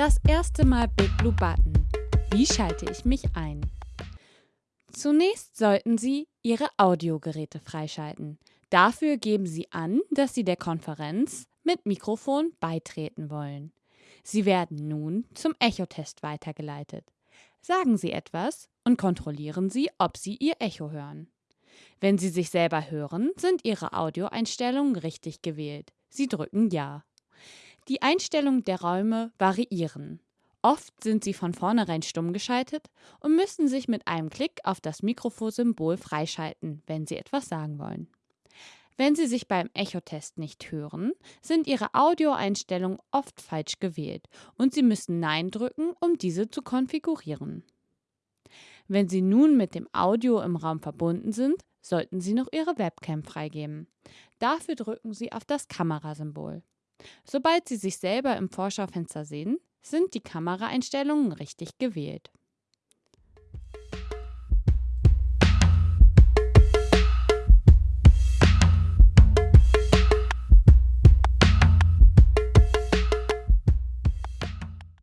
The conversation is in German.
Das erste Mal Big Blue Button. Wie schalte ich mich ein? Zunächst sollten Sie Ihre Audiogeräte freischalten. Dafür geben Sie an, dass Sie der Konferenz mit Mikrofon beitreten wollen. Sie werden nun zum Echotest weitergeleitet. Sagen Sie etwas und kontrollieren Sie, ob Sie Ihr Echo hören. Wenn Sie sich selber hören, sind Ihre Audioeinstellungen richtig gewählt. Sie drücken Ja. Die Einstellungen der Räume variieren. Oft sind sie von vornherein stumm geschaltet und müssen sich mit einem Klick auf das Mikrofonsymbol freischalten, wenn Sie etwas sagen wollen. Wenn Sie sich beim Echotest nicht hören, sind Ihre Audioeinstellungen oft falsch gewählt und Sie müssen Nein drücken, um diese zu konfigurieren. Wenn Sie nun mit dem Audio im Raum verbunden sind, sollten Sie noch Ihre Webcam freigeben. Dafür drücken Sie auf das Kamerasymbol. Sobald Sie sich selber im Vorschaufenster sehen, sind die Kameraeinstellungen richtig gewählt.